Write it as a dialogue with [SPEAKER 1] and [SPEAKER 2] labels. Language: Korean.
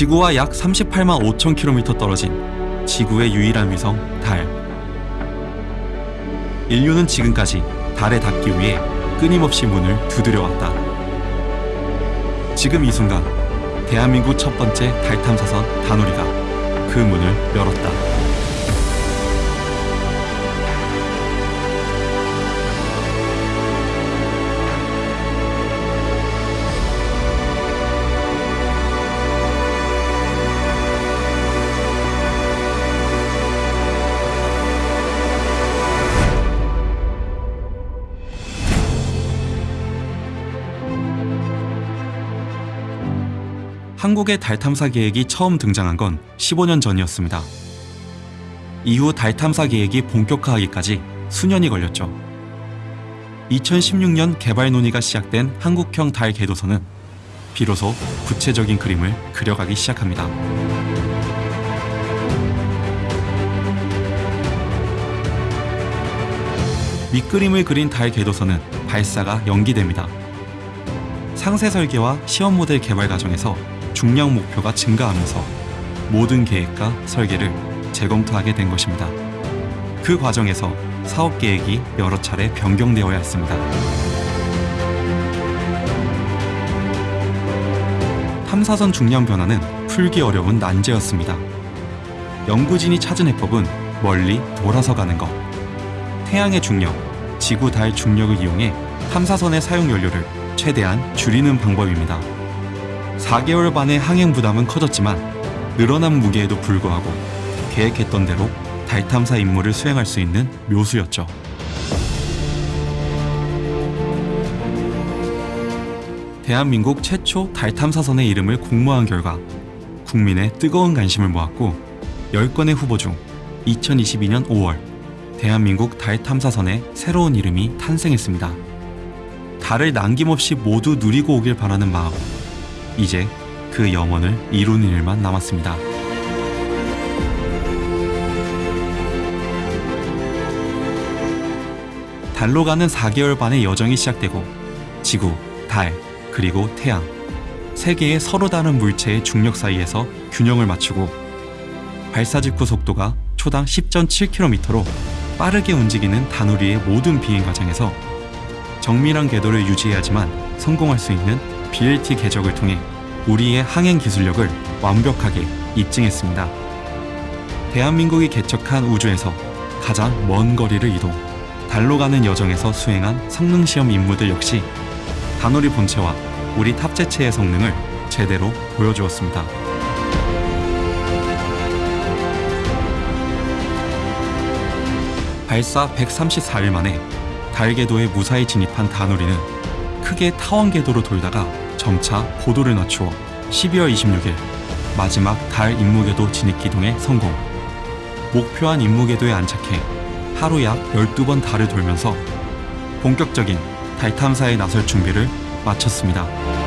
[SPEAKER 1] 지구와 약 38만 5천 킬로미터 떨어진 지구의 유일한 위성 달. 인류는 지금까지 달에 닿기 위해 끊임없이 문을 두드려왔다. 지금 이 순간 대한민국 첫 번째 달 탐사선 다누리가 그 문을 열었다. 한국의 달 탐사 계획이 처음 등장한 건 15년 전이었습니다. 이후 달 탐사 계획이 본격화하기까지 수년이 걸렸죠. 2016년 개발 논의가 시작된 한국형 달 궤도선은 비로소 구체적인 그림을 그려가기 시작합니다. 밑그림을 그린 달 궤도선은 발사가 연기됩니다. 상세 설계와 시험 모델 개발 과정에서 중량 목표가 증가하면서 모든 계획과 설계를 재검토하게 된 것입니다. 그 과정에서 사업 계획이 여러 차례 변경되어야 했습니다. 탐사선 중량 변화는 풀기 어려운 난제였습니다. 연구진이 찾은 해법은 멀리 돌아서 가는 것. 태양의 중력, 지구 달 중력을 이용해 탐사선의 사용 연료를 최대한 줄이는 방법입니다. 4개월 반의 항행 부담은 커졌지만 늘어난 무게에도 불구하고 계획했던 대로 달 탐사 임무를 수행할 수 있는 묘수였죠. 대한민국 최초 달 탐사선의 이름을 공모한 결과 국민의 뜨거운 관심을 모았고 10건의 후보 중 2022년 5월 대한민국 달 탐사선의 새로운 이름이 탄생했습니다. 달을 남김없이 모두 누리고 오길 바라는 마음. 이제 그 염원을 이루는 일만 남았습니다. 달로 가는 4개월 반의 여정이 시작되고 지구, 달, 그리고 태양 세 개의 서로 다른 물체의 중력 사이에서 균형을 맞추고 발사 직후 속도가 초당 10.7km로 빠르게 움직이는 다누리의 모든 비행 과정에서 정밀한 궤도를 유지해야지만 성공할 수 있는 BLT 궤적을 통해 우리의 항행 기술력을 완벽하게 입증했습니다. 대한민국이 개척한 우주에서 가장 먼 거리를 이동, 달로 가는 여정에서 수행한 성능 시험 임무들 역시 다누리 본체와 우리 탑재체의 성능을 제대로 보여주었습니다. 발사 134일 만에 달 궤도에 무사히 진입한 다누리는 크게 타원 궤도로 돌다가 점차 고도를 낮추어 12월 26일 마지막 달 임무궤도 진입 기동에 성공. 목표한 임무궤도에 안착해 하루 약 12번 달을 돌면서 본격적인 달 탐사에 나설 준비를 마쳤습니다.